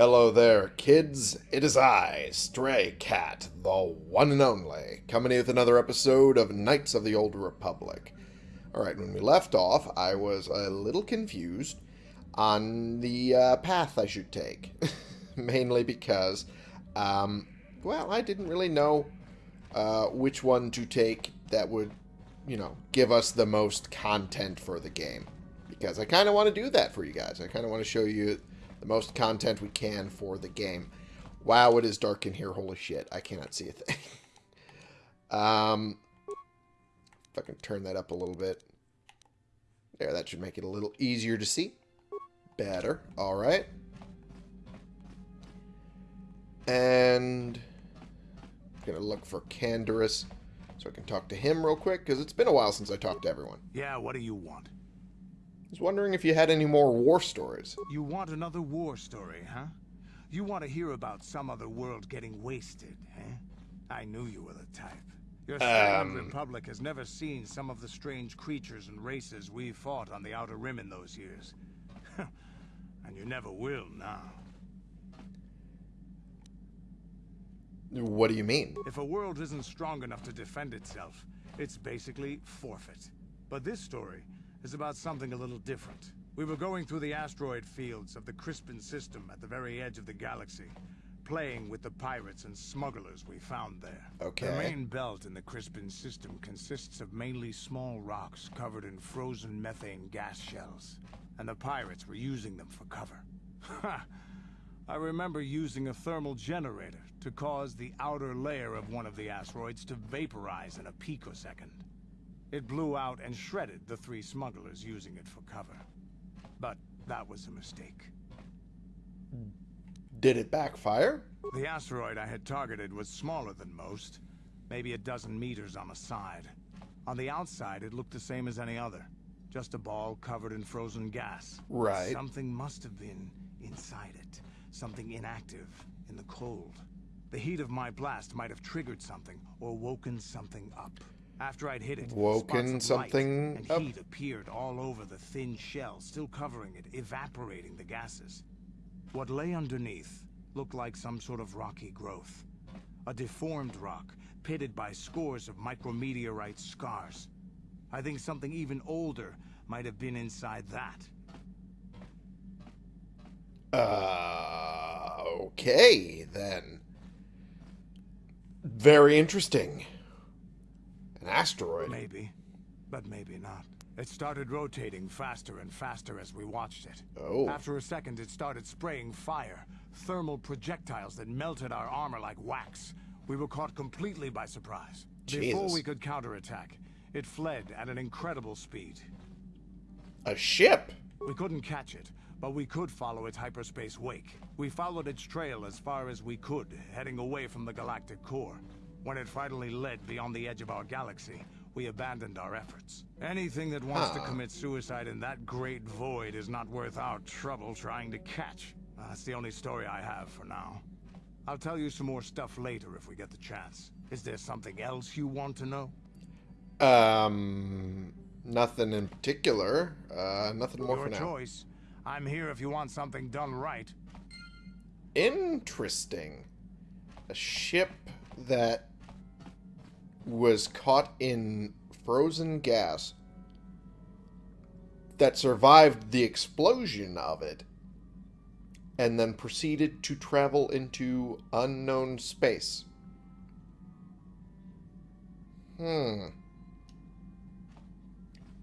Hello there, kids. It is I, Stray Cat, the one and only, coming in with another episode of Knights of the Old Republic. Alright, when we left off, I was a little confused on the uh, path I should take. Mainly because, um, well, I didn't really know uh, which one to take that would, you know, give us the most content for the game. Because I kind of want to do that for you guys. I kind of want to show you the most content we can for the game. Wow, it is dark in here. Holy shit. I cannot see a thing. um, if I can turn that up a little bit. There, that should make it a little easier to see. Better. All right. And I'm going to look for Canderous so I can talk to him real quick, because it's been a while since I talked to everyone. Yeah, what do you want? Was wondering if you had any more war stories. You want another war story, huh? You want to hear about some other world getting wasted, eh? I knew you were the type. Your Um. Republic has never seen some of the strange creatures and races we fought on the Outer Rim in those years. and you never will now. What do you mean? If a world isn't strong enough to defend itself, it's basically forfeit. But this story is about something a little different. We were going through the asteroid fields of the Crispin system at the very edge of the galaxy, playing with the pirates and smugglers we found there. Okay. The main belt in the Crispin system consists of mainly small rocks covered in frozen methane gas shells, and the pirates were using them for cover. Ha! I remember using a thermal generator to cause the outer layer of one of the asteroids to vaporize in a picosecond. It blew out and shredded the three smugglers using it for cover. But that was a mistake. Did it backfire? The asteroid I had targeted was smaller than most, maybe a dozen meters on a side. On the outside, it looked the same as any other. Just a ball covered in frozen gas. Right. Something must have been inside it. Something inactive, in the cold. The heat of my blast might have triggered something, or woken something up. After I'd hit it, Woken of light something and up? heat appeared all over the thin shell, still covering it, evaporating the gases. What lay underneath looked like some sort of rocky growth. A deformed rock, pitted by scores of micrometeorite scars. I think something even older might have been inside that. Uh, okay, then. Very interesting. An asteroid. Maybe, but maybe not. It started rotating faster and faster as we watched it. Oh. After a second, it started spraying fire, thermal projectiles that melted our armor like wax. We were caught completely by surprise. Before we could counterattack, it fled at an incredible speed. A ship? We couldn't catch it, but we could follow its hyperspace wake. We followed its trail as far as we could, heading away from the galactic core. When it finally led beyond the edge of our galaxy, we abandoned our efforts. Anything that wants to commit suicide in that great void is not worth our trouble trying to catch. Uh, That's the only story I have for now. I'll tell you some more stuff later if we get the chance. Is there something else you want to know? Um, nothing in particular. Uh, nothing more Your for now. choice. I'm here if you want something done right. Interesting. A ship that was caught in frozen gas that survived the explosion of it and then proceeded to travel into unknown space. Hmm.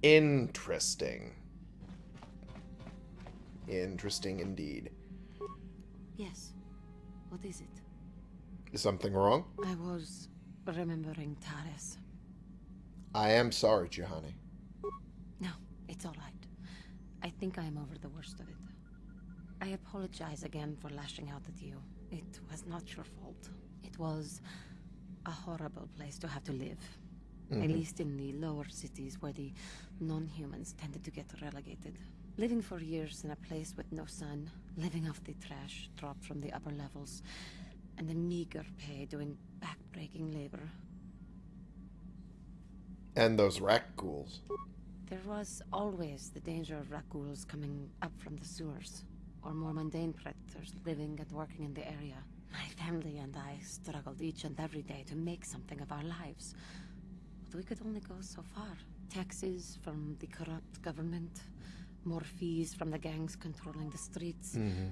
Interesting. Interesting indeed. Yes. What is it? Is something wrong? I was remembering Taris. I am sorry, Juhani. No, it's all right. I think I am over the worst of it. I apologize again for lashing out at you. It was not your fault. It was a horrible place to have to live. At mm-hmm. least in the lower cities where the non-humans tended to get relegated. Living for years in a place with no sun, living off the trash dropped from the upper levels, and the meager pay doing back-breaking labor. And those rakghouls. There was always the danger of rakghouls coming up from the sewers, or more mundane predators living and working in the area. My family and I struggled each and every day to make something of our lives. But we could only go so far. Taxes from the corrupt government, more fees from the gangs controlling the streets, mm-hmm.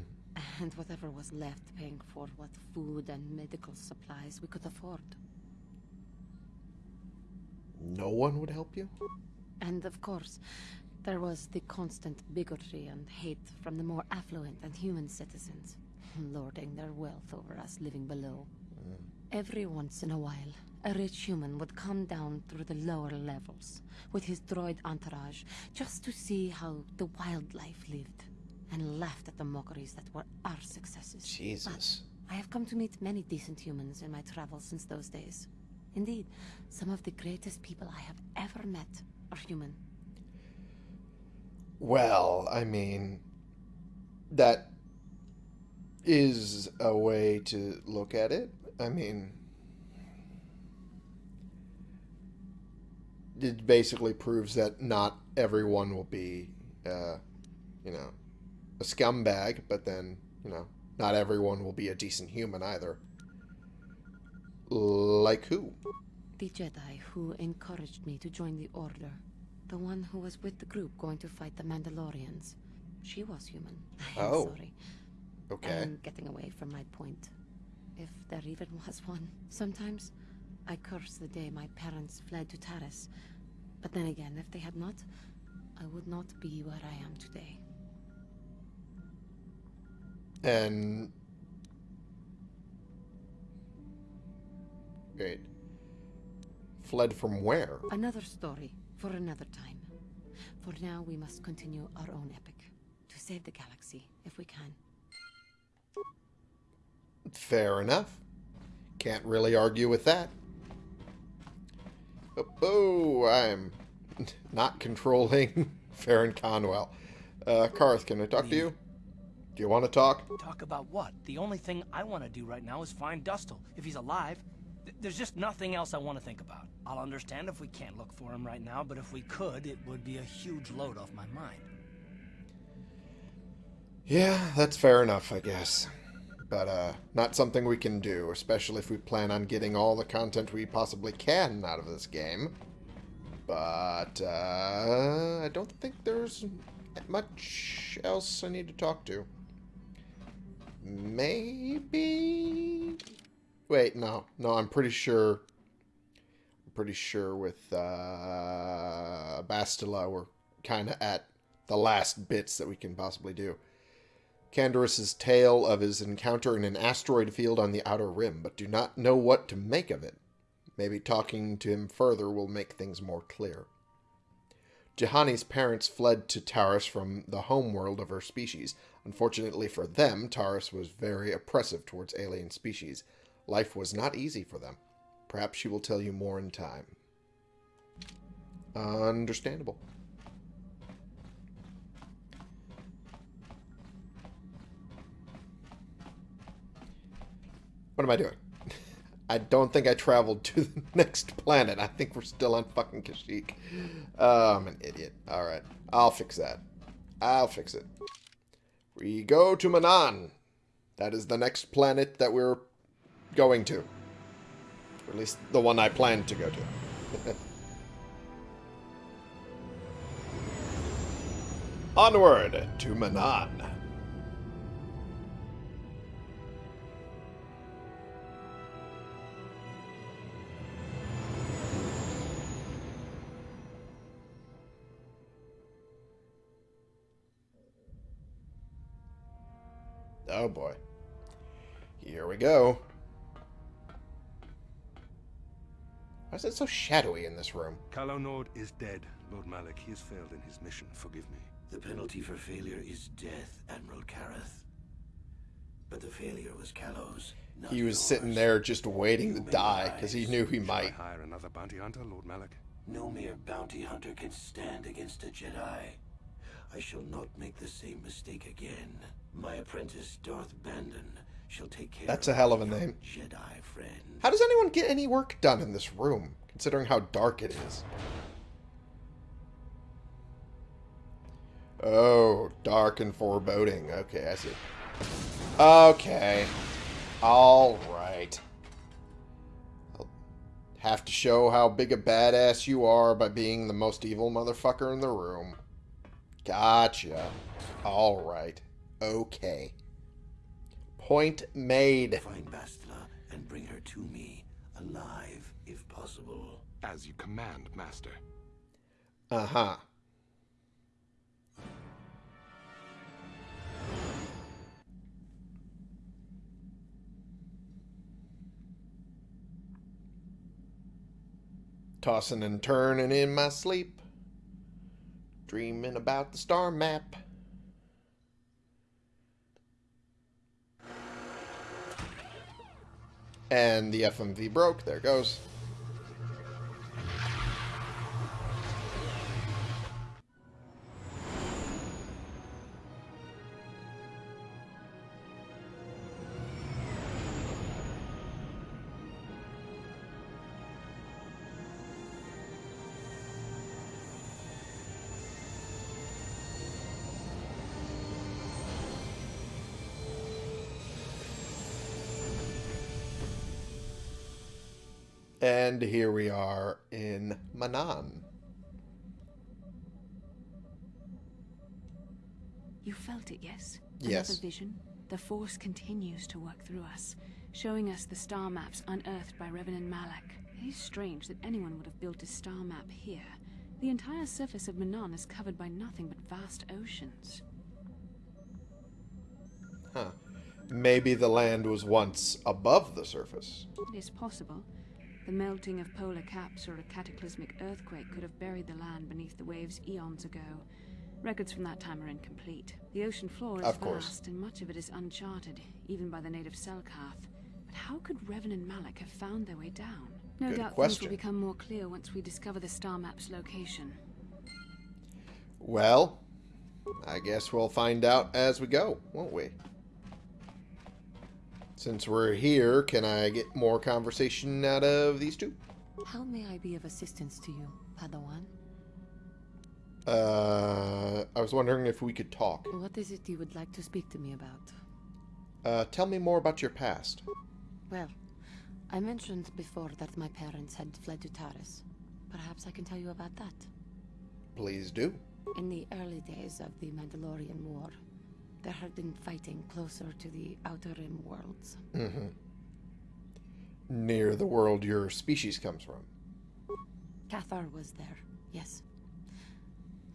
And whatever was left paying for what food and medical supplies we could afford. No one would help you? And of course, there was the constant bigotry and hate from the more affluent and human citizens, lording their wealth over us living below. Mm. Every once in a while, a rich human would come down through the lower levels with his droid entourage just to see how the wildlife lived and laughed at the mockeries that were our successes. Jesus. I have come to meet many decent humans in my travels since those days. Indeed, some of the greatest people I have ever met are human. Well, I mean, that is a way to look at it. I mean, it basically proves that not everyone will be, uh, you know, a scumbag, but then, you know, not everyone will be a decent human either. Like who? The Jedi who encouraged me to join the Order. The one who was with the group going to fight the Mandalorians. She was human. I'm Oh. sorry. Okay. I'm getting away from my point. If there even was one. Sometimes I curse the day my parents fled to Taris. But then again, if they had not, I would not be where I am today. And wait, fled from where? Another story for another time. For now, we must continue our own epic. To save the galaxy, if we can. Fair enough. Can't really argue with that. Oh, oh I'm not controlling Farron Conwell. Uh, Carth, can I talk to you? Do you want to talk? Talk about what? The only thing I want to do right now is find Dustil. If he's alive, th- there's just nothing else I want to think about. I'll understand if we can't look for him right now, but if we could, it would be a huge load off my mind. Yeah, that's fair enough, I guess. But, uh, not something we can do, especially if we plan on getting all the content we possibly can out of this game. But, uh, I don't think there's much else I need to talk to. Maybe... Wait, no. No, I'm pretty sure... I'm pretty sure with, uh, Bastila we're kind of at the last bits that we can possibly do. Canderous' tale of his encounter in an asteroid field on the outer rim, but do not know what to make of it. Maybe talking to him further will make things more clear. Juhani's parents fled to Taris from the homeworld of her species. Unfortunately for them, Taris was very oppressive towards alien species. Life was not easy for them. Perhaps she will tell you more in time. Understandable. What am I doing? I don't think I traveled to the next planet. I think we're still on fucking Kashyyyk. Oh, I'm an idiot. Alright. I'll fix that. I'll fix it. We go to Manaan. That is the next planet that we're going to. Or at least the one I plan to go to. Onward to Manaan. Oh boy. Here we go. Why is it so shadowy in this room? Calo Nord is dead, Lord Malak. He has failed in his mission. Forgive me. The penalty for failure is death, Admiral Karath. But the failure was Calo's. He was yours. sitting there just waiting to You may die because he knew he Shall might. I hire another bounty hunter, Lord Malak? No mere bounty hunter can stand against a Jedi. I shall not make the same mistake again. My apprentice, Darth Bandon, shall take care That's a hell of a name. Jedi friend. How does anyone get any work done in this room, considering how dark it is? Oh, dark and foreboding. Okay, I see. Okay. All right. I'll have to show how big a badass you are by being the most evil motherfucker in the room. Gotcha. All right. Okay. Point made. Find Bastila and bring her to me, alive, if possible. As you command, Master. Uh-huh. Tossing and turning in my sleep. Dreaming about the star map. And the FMV broke. There goes. Here we are in Manaan. You felt it, yes? Yes. Another vision? The Force continues to work through us, showing us the star maps unearthed by Revan Malak. It is strange that anyone would have built a star map here. The entire surface of Manaan is covered by nothing but vast oceans. Huh. Maybe the land was once above the surface. It is possible. The melting of polar caps or a cataclysmic earthquake could have buried the land beneath the waves eons ago. Records from that time are incomplete. The ocean floor is Of vast, and much of it is uncharted, even by the native Selkath. But how could Revan and Malak have found their way down? No Good doubt things will become more clear once we discover the star map's location. Well, I guess we'll find out as we go, won't we? Since we're here, can I get more conversation out of these two? How may I be of assistance to you, Padawan? Uh, I was wondering if we could talk. What is it you would like to speak to me about? Uh, tell me more about your past. Well, I mentioned before that my parents had fled to Taris. Perhaps I can tell you about that. Please do. In the early days of the Mandalorian War, there had been fighting closer to the Outer Rim worlds. Mm-hmm. Near the world your species comes from. Cathar was there, yes.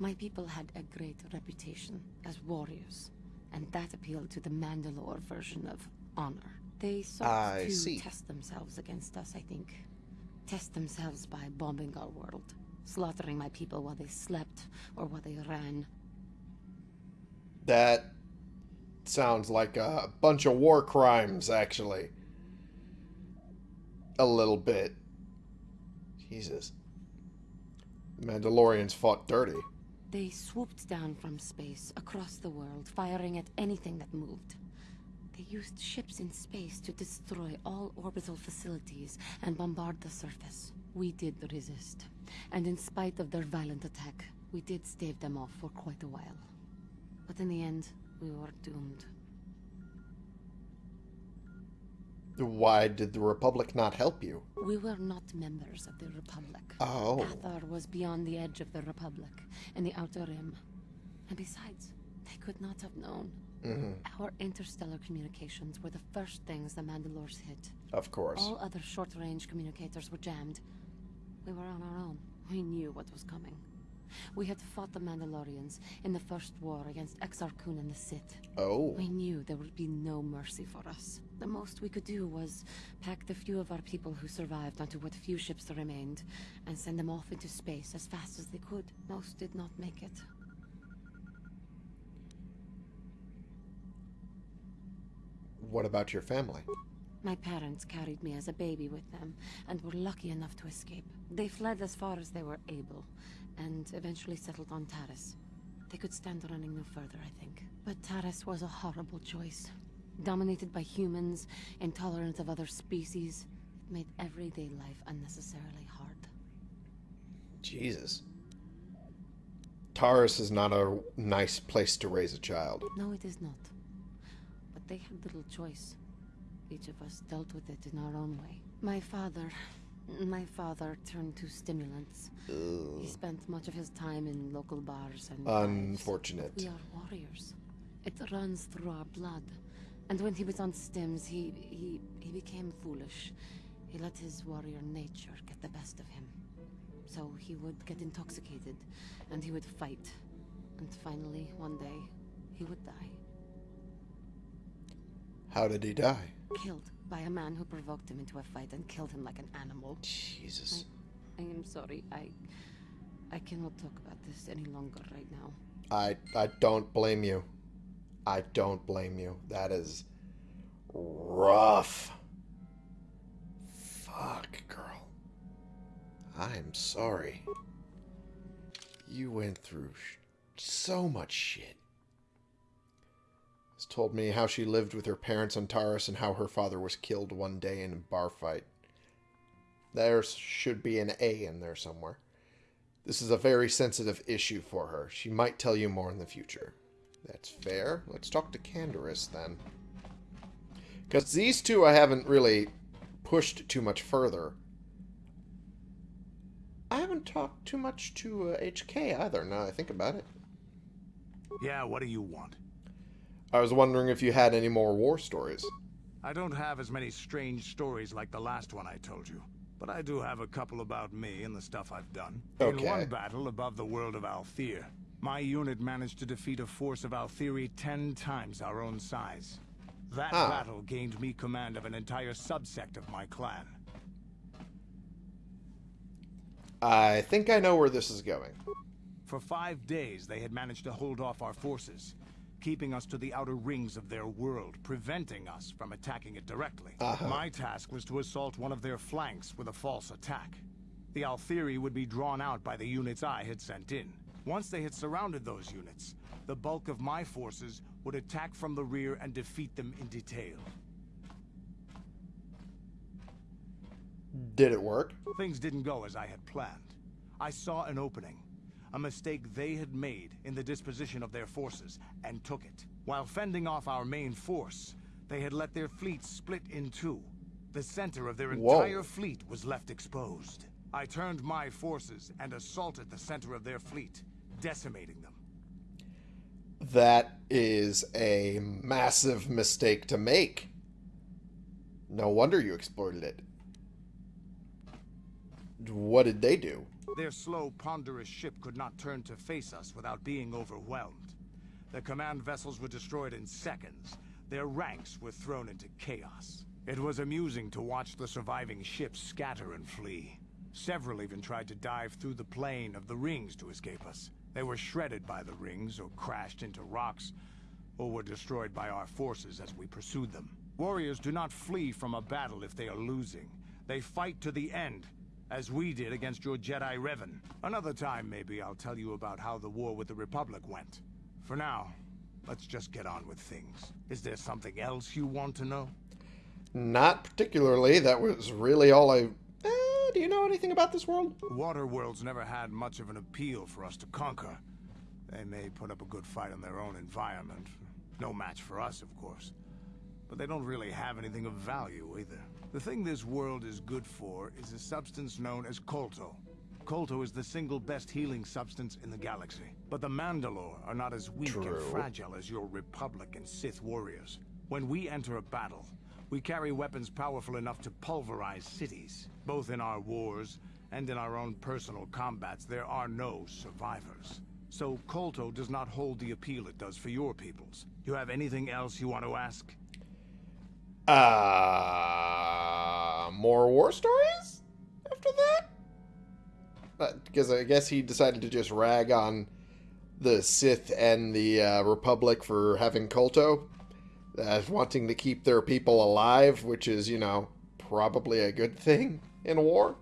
My people had a great reputation as warriors, and that appealed to the Mandalore version of honor. They sought I to see. test themselves against us, I think. Test themselves by bombing our world, slaughtering my people while they slept or while they ran. That sounds like a bunch of war crimes, actually. A little bit. Jesus. The Mandalorians fought dirty. They swooped down from space, across the world, firing at anything that moved. They used ships in space to destroy all orbital facilities and bombard the surface. We did resist. And in spite of their violent attack, we did stave them off for quite a while. But in the end, we were doomed. Why did the Republic not help you? We were not members of the Republic. Oh. Cathar was beyond the edge of the Republic, in the Outer Rim. And besides, they could not have known. hmm Our interstellar communications were the first things the Mandalores hit. Of course. All other short-range communicators were jammed. We were on our own. We knew what was coming. We had fought the Mandalorians in the first war against Exar Kun and the Sith. Oh. We knew there would be no mercy for us. The most we could do was pack the few of our people who survived onto what few ships remained and send them off into space as fast as they could. Most did not make it. What about your family? My parents carried me as a baby with them and were lucky enough to escape. They fled as far as they were able and eventually settled on Taris. They could stand running no further, I think. But Taris was a horrible choice. Dominated by humans, intolerant of other species, it made everyday life unnecessarily hard. Jesus. Taurus is not a nice place to raise a child. No, it is not. But they had little choice. Each of us dealt with it in our own way. My father. My father turned to stimulants. He spent much of his time in local bars and. Unfortunate. We are warriors. It runs through our blood. And when he was on stims, he he he became foolish. He let his warrior nature get the best of him. So he would get intoxicated, and he would fight. And finally, one day, he would die. How did he die? Killed by a man who provoked him into a fight and killed him like an animal. Jesus. I am sorry. I I cannot talk about this any longer right now. I I don't blame you. I don't blame you. That is rough. Fuck, girl. I'm sorry. You went through sh- so much shit. Told me how she lived with her parents on Taurus and how her father was killed one day in a bar fight. There should be an A in there somewhere. This is a very sensitive issue for her. She might tell you more in the future. That's fair. Let's talk to Canderous then. Because these two I haven't really pushed too much further. I haven't talked too much to uh, HK either, now I think about it. Yeah, what do you want? I was wondering if you had any more war stories. I don't have as many strange stories like the last one I told you. But I do have a couple about me and the stuff I've done. Okay. In one battle above the world of Althir, my unit managed to defeat a force of Althiri ten times our own size. That Ah. battle gained me command of an entire subsect of my clan. I think I know where this is going. For five days, they had managed to hold off our forces, keeping us to the outer rings of their world, preventing us from attacking it directly. Uh-huh. My task was to assault one of their flanks with a false attack. The Althiri would be drawn out by the units I had sent in. Once they had surrounded those units, the bulk of my forces would attack from the rear and defeat them in detail. Did it work? Things didn't go as I had planned. I saw an opening, a mistake they had made in the disposition of their forces, and took it. While fending off our main force, they had let their fleet split in two. The center of their Whoa. entire fleet was left exposed. I turned my forces and assaulted the center of their fleet, decimating them. That is a massive mistake to make. No wonder you exploited it. What did they do? Their slow, ponderous ship could not turn to face us without being overwhelmed. The command vessels were destroyed in seconds. Their ranks were thrown into chaos. It was amusing to watch the surviving ships scatter and flee. Several even tried to dive through the plane of the rings to escape us. They were shredded by the rings, or crashed into rocks, or were destroyed by our forces as we pursued them. Warriors do not flee from a battle if they are losing. They fight to the end, as we did against your Jedi Revan. Another time, maybe, I'll tell you about how the war with the Republic went. For now, let's just get on with things. Is there something else you want to know? Not particularly. That was really all I. Eh, do you know anything about this world? Water worlds never had much of an appeal for us to conquer. They may put up a good fight in their own environment. No match for us, of course. But they don't really have anything of value either. The thing this world is good for is a substance known as Kolto. Kolto is the single best healing substance in the galaxy. But the Mandalore are not as weak True. and fragile as your Republic and Sith warriors. When we enter a battle, we carry weapons powerful enough to pulverize cities. Both in our wars and in our own personal combats, there are no survivors. So Kolto does not hold the appeal it does for your peoples. You have anything else you want to ask? Uh, more war stories after that? Because I guess he decided to just rag on the Sith and the uh, Republic for having Kolto, as wanting to keep their people alive, which is, you know, probably a good thing in war.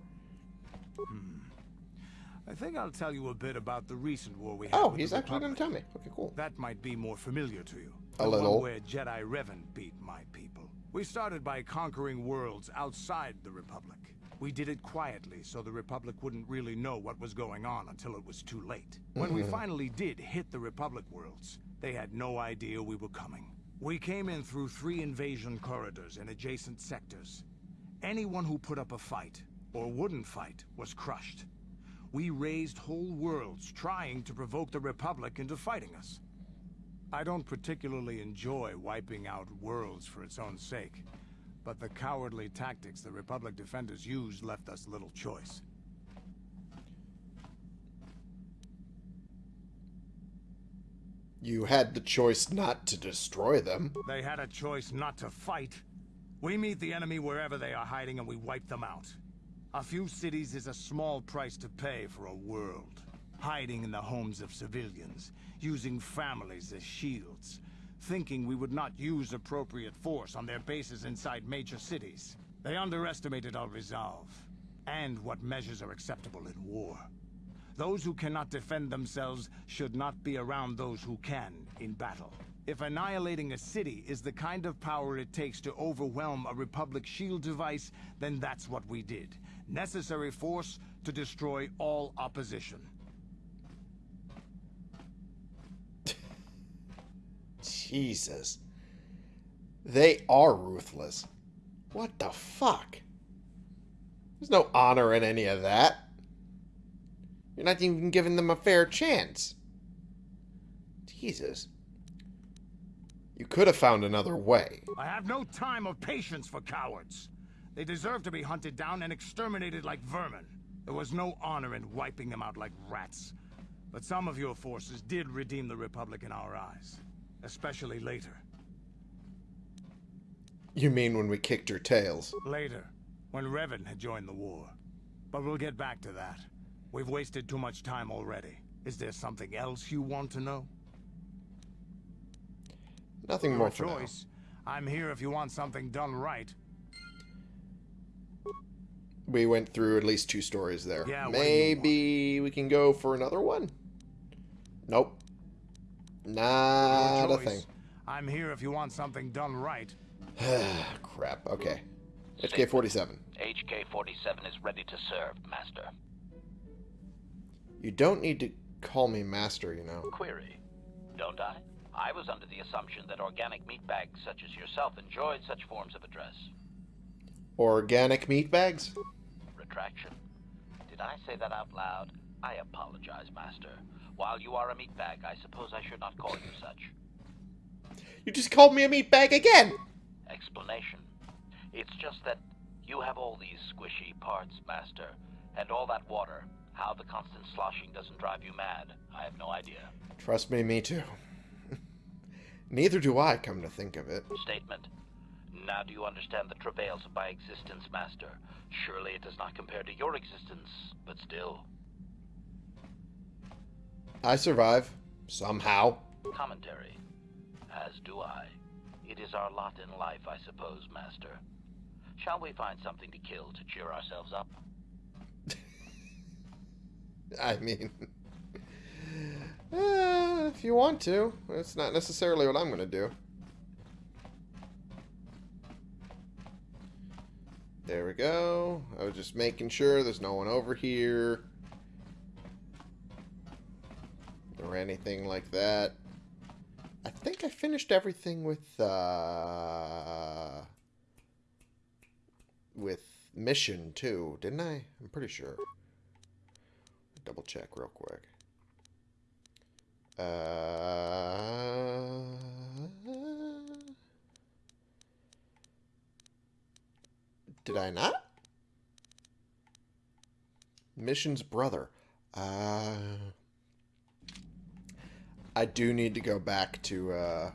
I think I'll tell you a bit about the recent war we had Oh, he's actually going to tell me. Okay, cool. That might be more familiar to you. A the little. One where Jedi Revan beat my people. We started by conquering worlds outside the Republic. We did it quietly so the Republic wouldn't really know what was going on until it was too late. When we mm-hmm. finally did hit the Republic worlds, they had no idea we were coming. We came in through three invasion corridors in adjacent sectors. Anyone who put up a fight, or wouldn't fight, was crushed. We raised whole worlds trying to provoke the Republic into fighting us. I don't particularly enjoy wiping out worlds for its own sake, but the cowardly tactics the Republic defenders used left us little choice. You had the choice not to destroy them. They had a choice not to fight. We meet the enemy wherever they are hiding and we wipe them out. A few cities is a small price to pay for a world. Hiding in the homes of civilians, using families as shields, thinking we would not use appropriate force on their bases inside major cities. They underestimated our resolve, and what measures are acceptable in war. Those who cannot defend themselves should not be around those who can in battle. If annihilating a city is the kind of power it takes to overwhelm a Republic shield device, then that's what we did. Necessary force to destroy all opposition. Jesus. They are ruthless. What the fuck? There's no honor in any of that. You're not even giving them a fair chance. Jesus. You could have found another way. I have no time or patience for cowards. They deserve to be hunted down and exterminated like vermin. There was no honor in wiping them out like rats. But some of your forces did redeem the Republic in our eyes. Especially later. You mean when we kicked your tails? Later, when Revan had joined the war. But we'll get back to that. We've wasted too much time already. Is there something else you want to know? Nothing Your more for now. choice. I'm here if you want something done right. We went through at least two stories there. Yeah, what do you Maybe we can go for another one? Nope. Your Not a choice. thing. I'm here if you want something done right. Crap. Okay. HK-47. HK-47 is ready to serve, Master. You don't need to call me master, you know. Query. Don't I? I was under the assumption that organic meatbags such as yourself enjoyed such forms of address. Organic meat bags? Retraction. Did I say that out loud? I apologize, Master. While you are a meatbag, I suppose I should not call you such. You just called me a meat bag again! Explanation. It's just that you have all these squishy parts, Master, and all that water. How the constant sloshing doesn't drive you mad, I have no idea. Trust me, me too. Neither do I, come to think of it. Statement. Now do you understand the travails of my existence, Master? Surely it does not compare to your existence, but still. I survive. Somehow. Commentary. As do I. It is our lot in life, I suppose, Master. Shall we find something to kill to cheer ourselves up? I mean... eh, if you want to. It's not necessarily what I'm going to do. There we go. I was just making sure there's no one over here. Or anything like that. I think I finished everything with, uh... With mission, too, didn't I? I'm pretty sure. Double check real quick. Uh... Did I not? Mission's brother. Uh... I do need to go back to uh,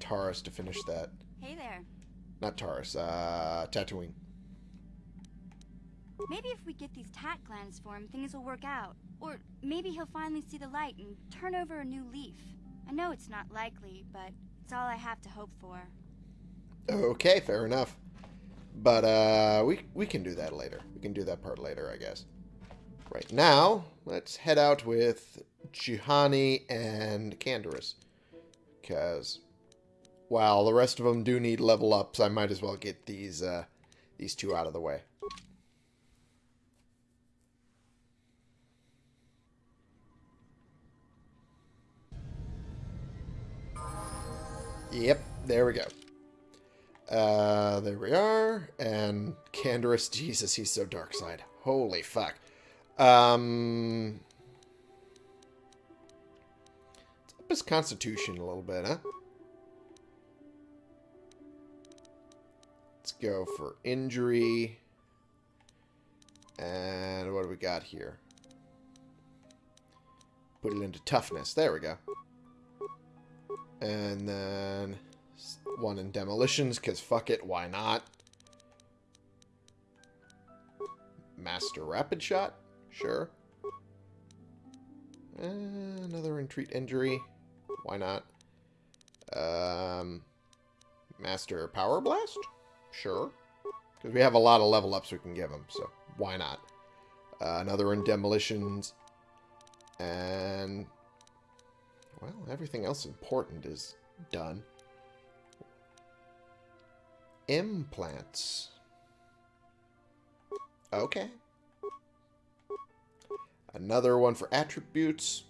Taurus to finish that. Hey there. Not Taurus, uh, Tatooine. Maybe if we get these tach glands for him, things will work out. Or maybe he'll finally see the light and turn over a new leaf. I know it's not likely, but it's all I have to hope for. Okay, fair enough. But uh, we we can do that later. We can do that part later, I guess. Right now, let's head out with Juhani and Canderous. Because while the rest of them do need level ups, I might as well get these, uh, these two out of the way. Yep, there we go. Uh, there we are. And Canderous, Jesus, he's so dark side. Holy fuck. Um, let's up his constitution a little bit, huh? Let's go for injury. And what do we got here? Put it into toughness. There we go. And then one in demolitions, because fuck it, why not? Master Rapid Shot? Sure. Uh, another in treat injury. Why not? Um, Master Power Blast? Sure. Because we have a lot of level ups we can give him, so why not? Uh, another in demolitions. And, well, everything else important is done. Implants. Okay. Another one for attributes.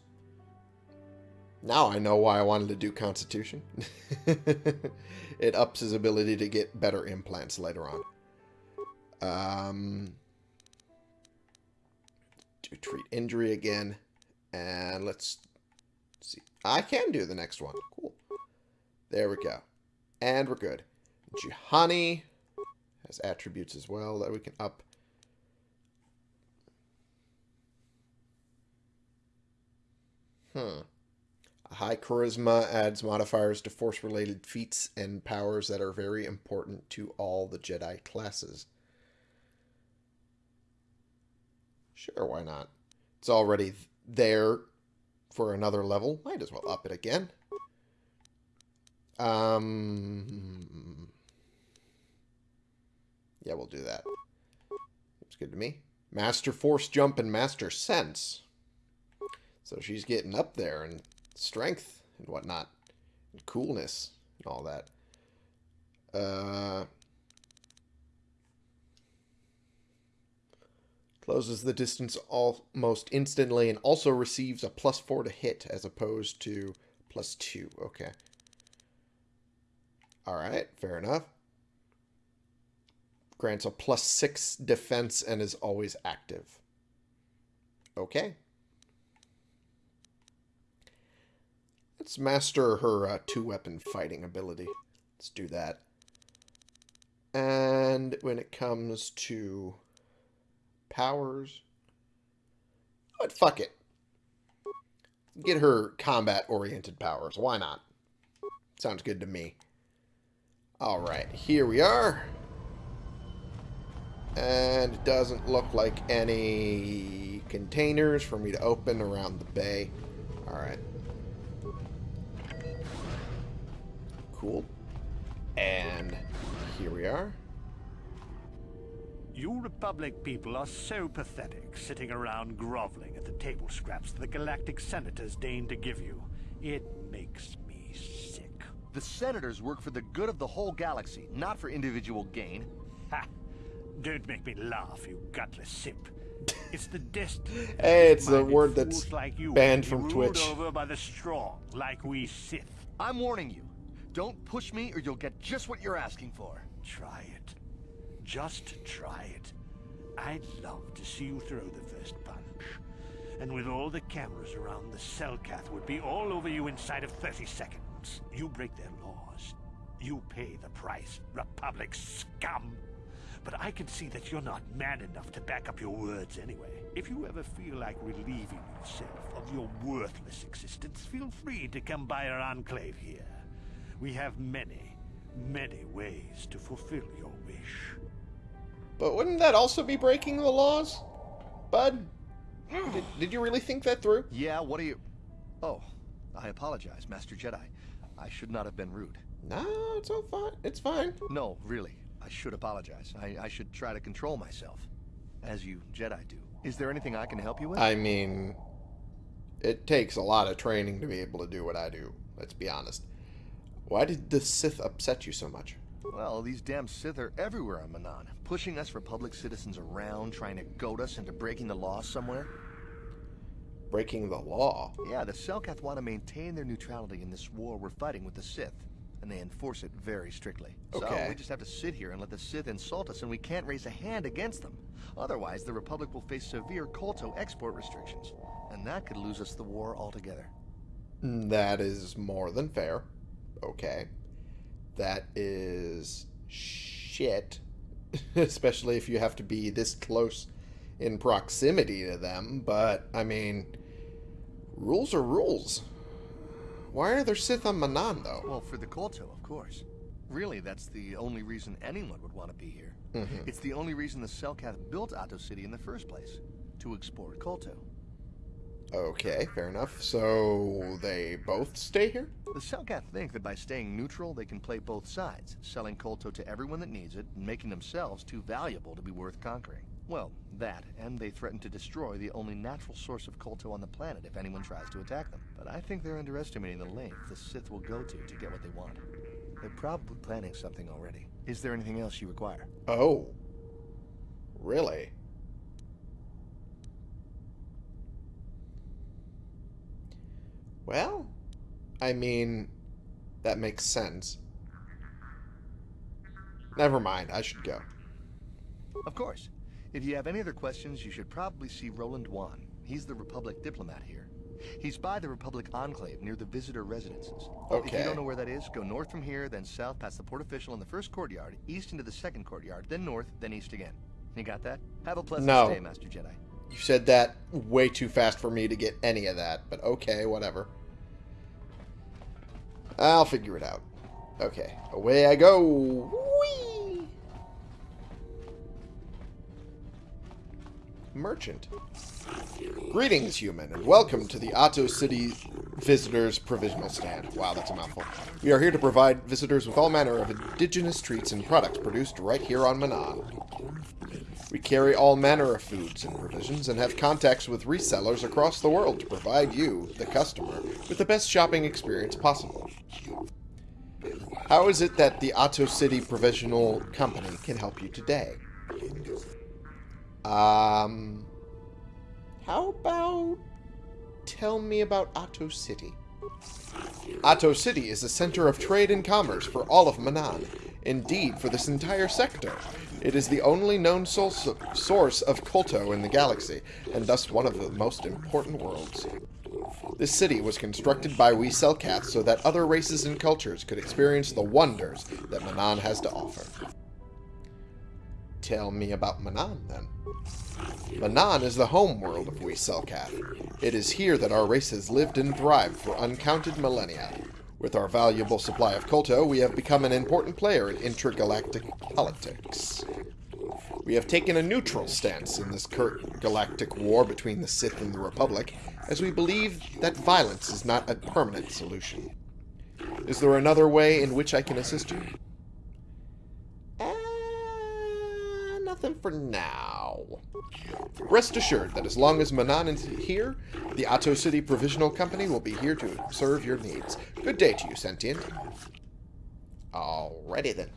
Now I know why I wanted to do Constitution. it ups his ability to get better implants later on. Um, do treat injury again. And let's see. I can do the next one. Cool. There we go. And we're good. Juhani has attributes as well that we can up. Hmm. High charisma adds modifiers to force-related feats and powers that are very important to all the Jedi classes. Sure, why not? It's already there for another level. Might as well up it again. Um, yeah, we'll do that. Looks good to me. Master Force Jump and Master Sense. So she's getting up there in strength and whatnot. And coolness and all that. Uh, closes the distance almost instantly and also receives a plus 4 to hit as opposed to plus 2. Okay. Alright, fair enough. Grants a plus 6 defense and is always active. Okay. Let's master her uh, two-weapon fighting ability. Let's do that. And when it comes to powers... But fuck it. Get her combat-oriented powers. Why not? Sounds good to me. Alright, here we are. And it doesn't look like any containers for me to open around the bay. Alright. Cool. And here we are. You Republic people are so pathetic, sitting around groveling at the table scraps the Galactic Senators deign to give you. It makes me sick. The Senators work for the good of the whole galaxy, not for individual gain. Ha! Don't make me laugh, you gutless simp. It's the destiny. hey, it's a word that's like you banned to be from ruled Twitch. over by the strong, like we Sith. I'm warning you. Don't push me or you'll get just what you're asking for. Try it. Just try it. I'd love to see you throw the first punch. And with all the cameras around, the Selkath would be all over you inside of 30 seconds. You break their laws. You pay the price, Republic scum. But I can see that you're not man enough to back up your words anyway. If you ever feel like relieving yourself of your worthless existence, feel free to come by our enclave here. We have many, many ways to fulfill your wish. But wouldn't that also be breaking the laws? Bud? Did, did you really think that through? Yeah, what are you... Oh, I apologize, Master Jedi. I should not have been rude. No, it's all fine. It's fine. No, really. I should apologize. I, I should try to control myself. As you Jedi do. Is there anything I can help you with? I mean, it takes a lot of training to be able to do what I do. Let's be honest. Why did the Sith upset you so much? Well, these damn Sith are everywhere on Manaan, pushing us Republic citizens around, trying to goad us into breaking the law somewhere. Breaking the law? Yeah, the Selkath want to maintain their neutrality in this war we're fighting with the Sith. and they enforce it very strictly. Okay. So we just have to sit here and let the Sith insult us, and we can't raise a hand against them. Otherwise, the Republic will face severe Kolto export restrictions, and that could lose us the war altogether. Mm, that is more than fair. Okay. That is shit. Especially if you have to be this close in proximity to them. But, I mean, rules are rules. Why are there Sith on Manaan, though? Well, for the Kolto, of course. Really, that's the only reason anyone would want to be here. Mhm. It's the only reason the Selkath built Ahto City in the first place, to export Kolto. Okay, fair enough. So, they both stay here? The Selkath think that by staying neutral, they can play both sides, selling Kolto to everyone that needs it, and making themselves too valuable to be worth conquering. Well, that, and they threaten to destroy the only natural source of Kolto on the planet if anyone tries to attack them. But I think they're underestimating the length the Sith will go to to get what they want. They're probably planning something already. Is there anything else you require? Oh. Really? Well, I mean, that makes sense. Never mind, I should go. Of course. If you have any other questions, you should probably see Roland Wann. He's the Republic diplomat here. He's by the Republic Enclave near the visitor residences. Okay. If you don't know where that is, go north from here, then south past the port official in the first courtyard, east into the second courtyard, then north, then east again. You got that? Have a pleasant No. stay, Master Jedi. You said that way too fast for me to get any of that, but okay, whatever. I'll figure it out. Okay, away I go. Whee! Merchant. Greetings, human, and welcome to the Ahto City Visitors Provisional Stand. Wow, that's a mouthful. We are here to provide visitors with all manner of indigenous treats and products produced right here on Manaan. We carry all manner of foods and provisions and have contacts with resellers across the world to provide you, the customer, with the best shopping experience possible. How is it that the Ahto City Provisional Company can help you today? Um, how about tell me about Ahto City? Ahto City is a center of trade and commerce for all of Manaan. Indeed, for this entire sector. It is the only known source of, Kolto in the galaxy, and thus one of the most important worlds. This city was constructed by we Selkath so that other races and cultures could experience the wonders that Manaan has to offer. Tell me about Manaan, then. Manaan is the home world of we Selkath. It is here that our race has lived and thrived for uncounted millennia. With our valuable supply of Kolto, we have become an important player in intergalactic politics. We have taken a neutral stance in this current galactic war between the Sith and the Republic, as we believe that violence is not a permanent solution. Is there another way in which I can assist you? Uh, nothing for now. Rest assured that as long as Manaan is here, the Ahto City Provisional Company will be here to serve your needs. Good day to you, Sentient. Alrighty then.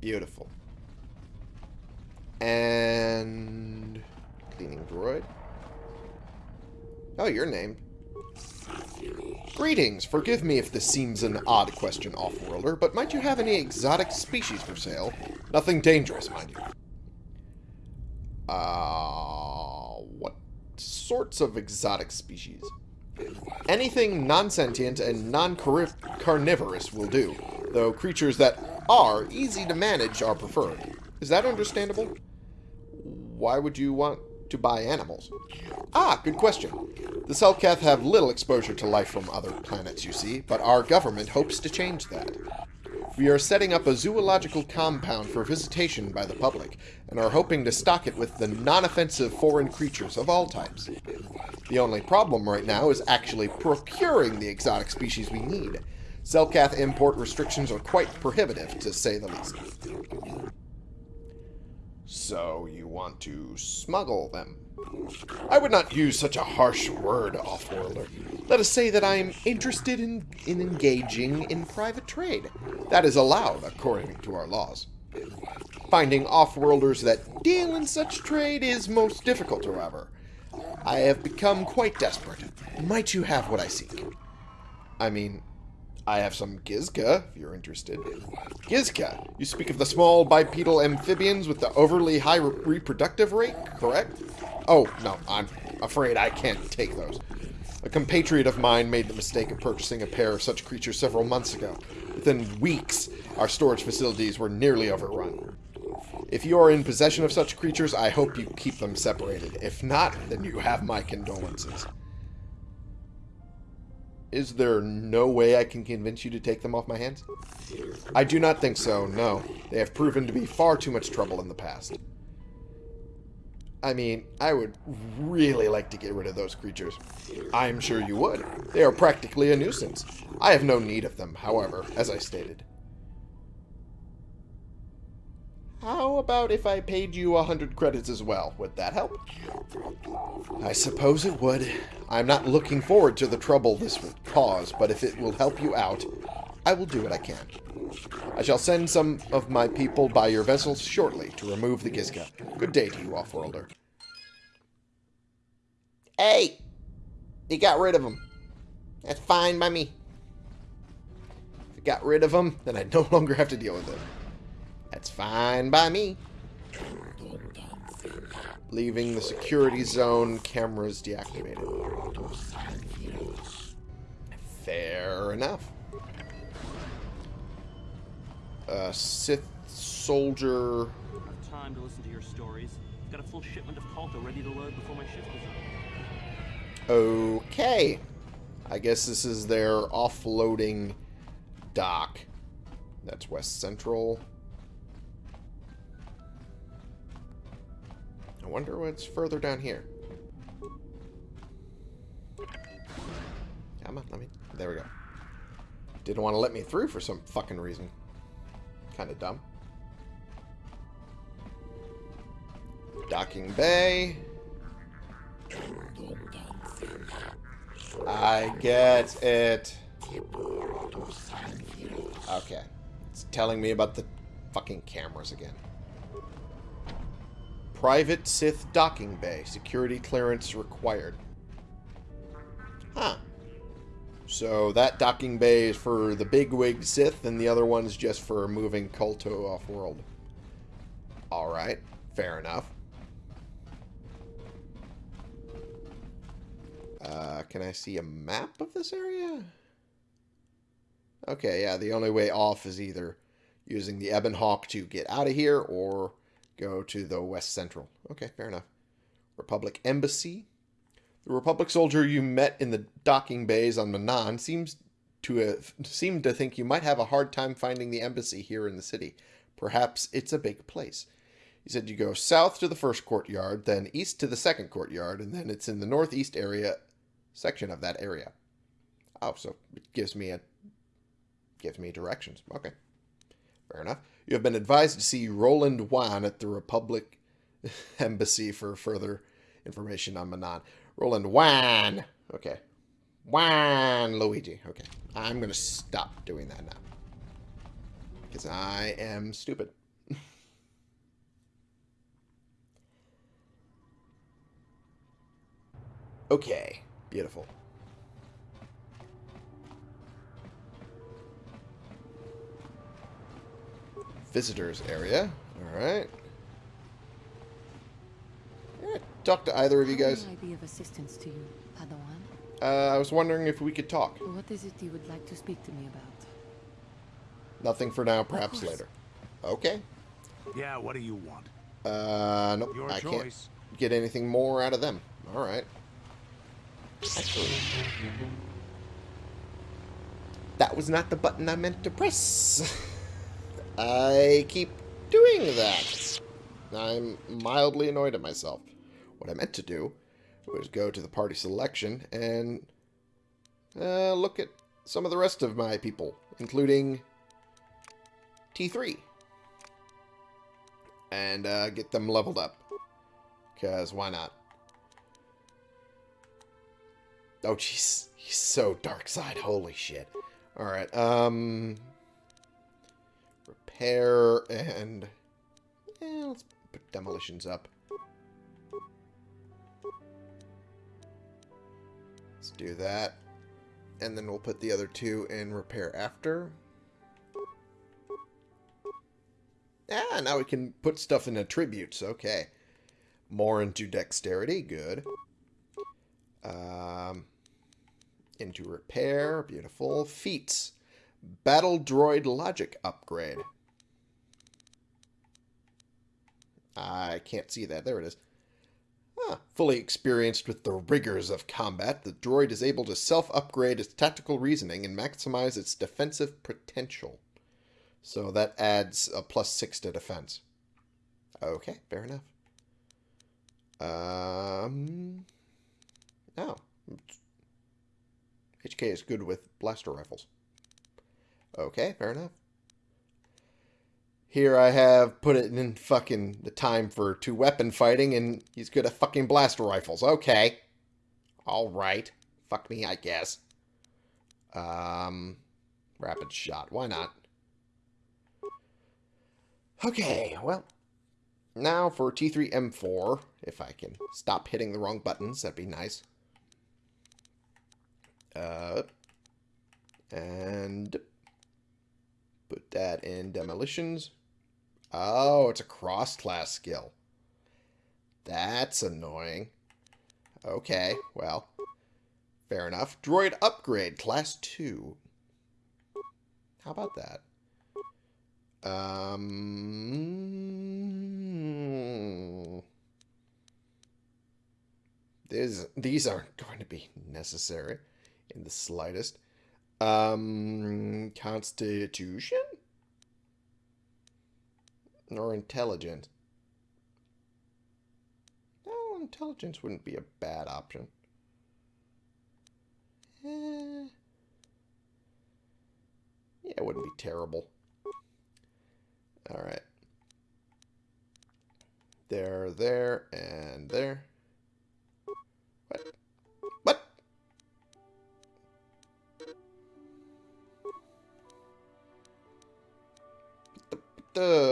Beautiful. And... Cleaning droid. Oh, you're named. Greetings. Forgive me if this seems an odd question, Offworlder, but might you have any exotic species for sale? Nothing dangerous, mind you. Uh, what sorts of exotic species? Anything non-sentient and non-carnivorous will do, though creatures that are easy to manage are preferred. Is that understandable? Why would you want to buy animals? Ah, good question. The Selkath have little exposure to life from other planets, you see, but our government hopes to change that. We are setting up a zoological compound for visitation by the public, and are hoping to stock it with the non-offensive foreign creatures of all types. The only problem right now is actually procuring the exotic species we need. Selkath import restrictions are quite prohibitive, to say the least. So you want to smuggle them? I would not use such a harsh word, Offworlder. Let us say that I am interested in, in engaging in private trade. That is allowed according to our laws. Finding Offworlders that deal in such trade is most difficult, however. I have become quite desperate. Might you have what I seek? I mean, I have some Gizka, if you're interested. Gizka, you speak of the small bipedal amphibians with the overly high re reproductive rate, correct? Oh, no, I'm afraid I can't take those. A compatriot of mine made the mistake of purchasing a pair of such creatures several months ago. Within weeks, our storage facilities were nearly overrun. If you are in possession of such creatures, I hope you keep them separated. If not, then you have my condolences. Is there no way I can convince you to take them off my hands? I do not think so, no. They have proven to be far too much trouble in the past. I mean, I would really like to get rid of those creatures. I'm sure you would. They are practically a nuisance. I have no need of them, however, as I stated. How about if I paid you a hundred credits as well? Would that help? I suppose it would. I'm not looking forward to the trouble this would cause, but if it will help you out, I will do what I can. I shall send some of my people by your vessels shortly to remove the Gizka. Good day to you, Offworlder. Hey! You got rid of him. That's fine by me. If you got rid of him, then I no longer have to deal with it. That's fine by me. Leaving the security zone, cameras deactivated. Fair enough. Uh, Sith soldier. Have time to listen to your stories. I've Got a full shipment of Kolto ready to load before my shift is up. Okay. I guess this is their offloading dock. That's West Central. I wonder what's further down here. Come on, let me... There we go. Didn't want to let me through for some fucking reason. Kind of dumb. Docking bay. I get it. Okay. It's telling me about the fucking cameras again. Private Sith docking bay. Security clearance required. Huh. So that docking bay is for the bigwig Sith, and the other one's just for moving Kolto off-world. Alright. Fair enough. Uh, can I see a map of this area? Okay, yeah, the only way off is either using the Ebon Hawk to get out of here or go to the West Central. Okay, fair enough. Republic Embassy. The Republic soldier you met in the docking bays on Manaan seems to have seemed to think you might have a hard time finding the embassy here in the city. Perhaps it's a big place. He said you go south to the first courtyard, then east to the second courtyard, and then it's in the northeast area section of that area. Oh, so it gives me a gives me directions. Okay. Fair enough. You have been advised to see Roland Wann at the Republic Embassy for further information on Manaan. Roland Wann. Okay. Wan Luigi. Okay. I'm going to stop doing that now. Because I am stupid. okay. Beautiful. Visitors area. Alright. Talk to either of you guys. How may I be of assistance to you, Padawan? Uh, I was wondering if we could talk. What is it you would like to speak to me about? Nothing for now, perhaps later. Okay. Yeah, what do you want? Uh, nope. Your I choice. can't get anything more out of them. Alright. Actually, that was not the button I meant to press. I keep doing that. I'm mildly annoyed at myself. What I meant to do was go to the party selection and uh, look at some of the rest of my people, including T3. And uh, get them leveled up. Because why not? Oh, jeez. He's so dark side. Holy shit. Alright, um... Repair and... Yeah, let's put demolitions up. Let's do that. And then we'll put the other two in repair after. Ah, now we can put stuff in attributes. Okay. More into dexterity. Good. Um, into repair. Beautiful. Feats. Battle droid logic upgrade. I can't see that. There it is. Ah, fully experienced with the rigors of combat, the droid is able to self-upgrade its tactical reasoning and maximize its defensive potential. So that adds a plus six to defense. Okay, fair enough. Um, oh. HK is good with blaster rifles. Okay, fair enough. Here I have put it in fucking the time for two weapon fighting, and he's good at fucking blaster rifles. Okay. Alright. Fuck me, I guess. Um, rapid shot. Why not? Okay, well. Now for T3M4. If I can stop hitting the wrong buttons, that'd be nice. Uh, and put that in demolitions. Oh, it's a cross-class skill. That's annoying. Okay, well, fair enough. Droid upgrade, class 2. How about that? Um, these, these aren't going to be necessary in the slightest. Um, Constitution? Or intelligence? No, intelligence wouldn't be a bad option. Eh. Yeah, it wouldn't be terrible. Alright. There, there, and there. What? What? The, the,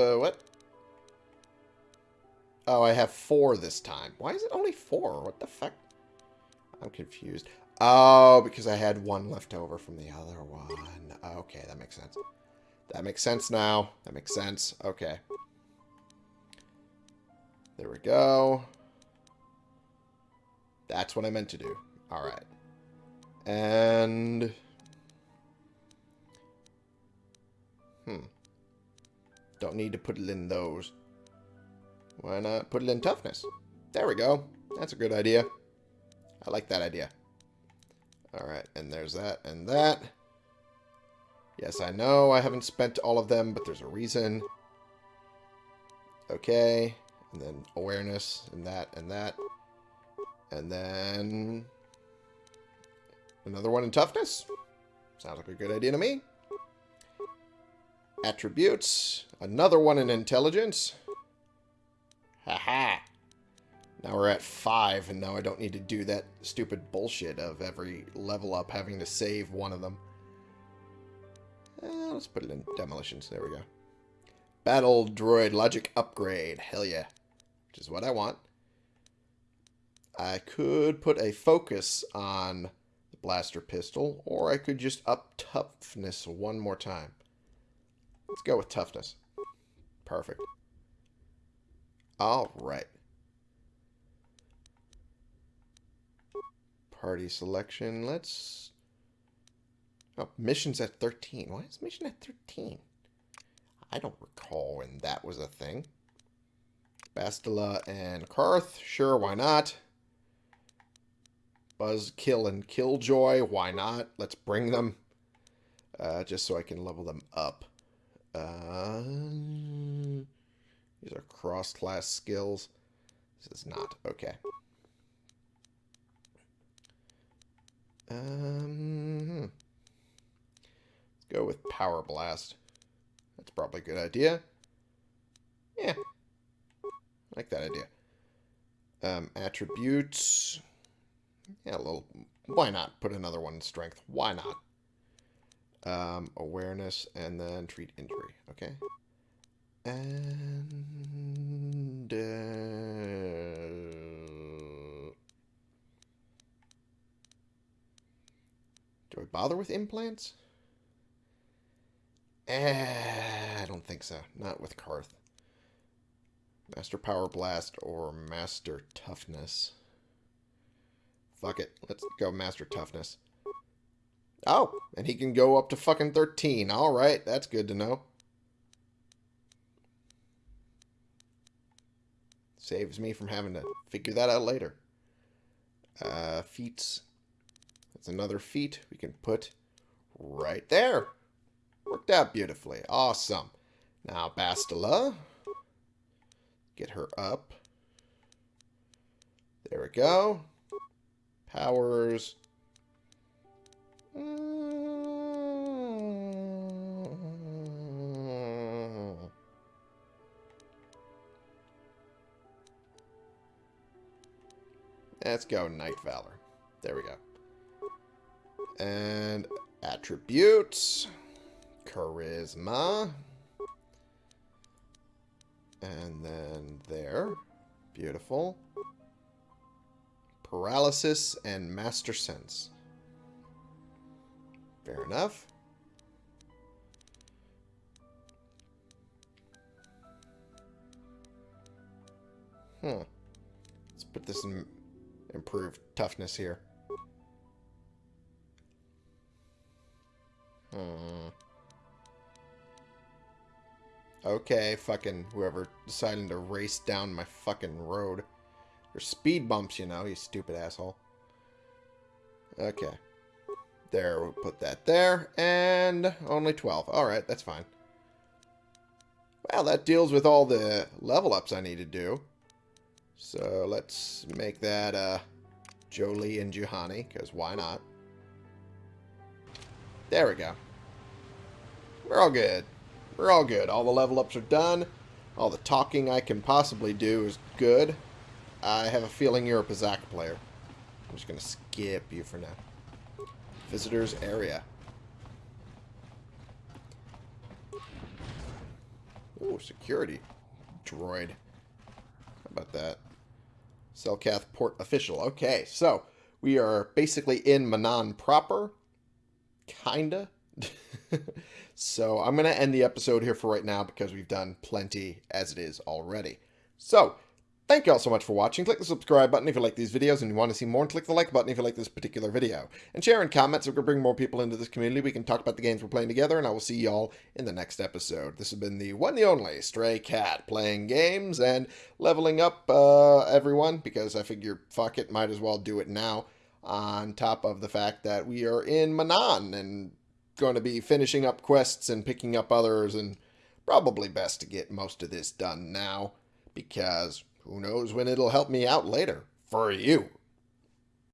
I have four this time. Why is it only four? What the fuck? I'm confused. Oh, because I had one left over from the other one. Okay, that makes sense. That makes sense now. That makes sense. Okay. There we go. That's what I meant to do. Alright. And... Hmm. Don't need to put it in those. Why not put it in toughness? There we go. That's a good idea. I like that idea. Alright, and there's that and that. Yes, I know I haven't spent all of them, but there's a reason. Okay. And then awareness, and that, and that. And then... Another one in toughness. Sounds like a good idea to me. Attributes. Another one in intelligence. Haha. -ha. Now we're at five, and now I don't need to do that stupid bullshit of every level up having to save one of them. Eh, let's put it in demolitions. There we go. Battle droid logic upgrade. Hell yeah. Which is what I want. I could put a focus on the blaster pistol, or I could just up toughness one more time. Let's go with toughness. Perfect. All right. Party selection. Let's... Oh, mission's at 13. Why is mission at 13? I don't recall when that was a thing. Bastila and Carth. Sure, why not? Buzzkill and Killjoy. Why not? Let's bring them. Uh, just so I can level them up. Uh, these are cross-class skills. This is not. Okay. Um, let's go with Power Blast. That's probably a good idea. Yeah. I like that idea. Um, attributes. Yeah, a little... Why not put another one in strength? Why not? Um, awareness, and then treat injury. Okay. And... Uh, do I bother with implants? Eh, I don't think so. Not with Carth. Master Power Blast or Master Toughness. Fuck it. Let's go Master Toughness. Oh, and he can go up to fucking 13. Alright, that's good to know. Saves me from having to figure that out later. Uh, feats. That's another feat we can put right there. Worked out beautifully. Awesome. Now, Bastila. Get her up. There we go. Powers. Let's go Knight Valor. There we go. And attributes. Charisma. And then there. Beautiful. Paralysis and Master Sense. Fair enough. Hmm. Let's put this in improved toughness here. Hmm. Okay, fucking whoever deciding to race down my fucking road. There's speed bumps, you know, you stupid asshole. Okay. There, we'll put that there. And only 12. Alright, that's fine. Well, that deals with all the level ups I need to do. So let's make that uh, Jolee and Juhani, because why not? There we go. We're all good. We're all good. All the level ups are done. All the talking I can possibly do is good. I have a feeling you're a Pazaak player. I'm just going to skip you for now. Visitors area. Ooh, security. Droid. How about that? Selkath port official. Okay, so we are basically in Manaan proper. Kinda. so I'm going to end the episode here for right now because we've done plenty as it is already. So, Thank you all so much for watching. Click the subscribe button if you like these videos and you want to see more, and click the like button if you like this particular video. And share and comment so we can bring more people into this community. We can talk about the games we're playing together, and I will see y'all in the next episode. This has been the one and only Stray Cat, playing games and leveling up uh, everyone, because I figure, fuck it, might as well do it now, on top of the fact that we are in Manaan and going to be finishing up quests and picking up others, and probably best to get most of this done now, because who knows when it'll help me out later. For you.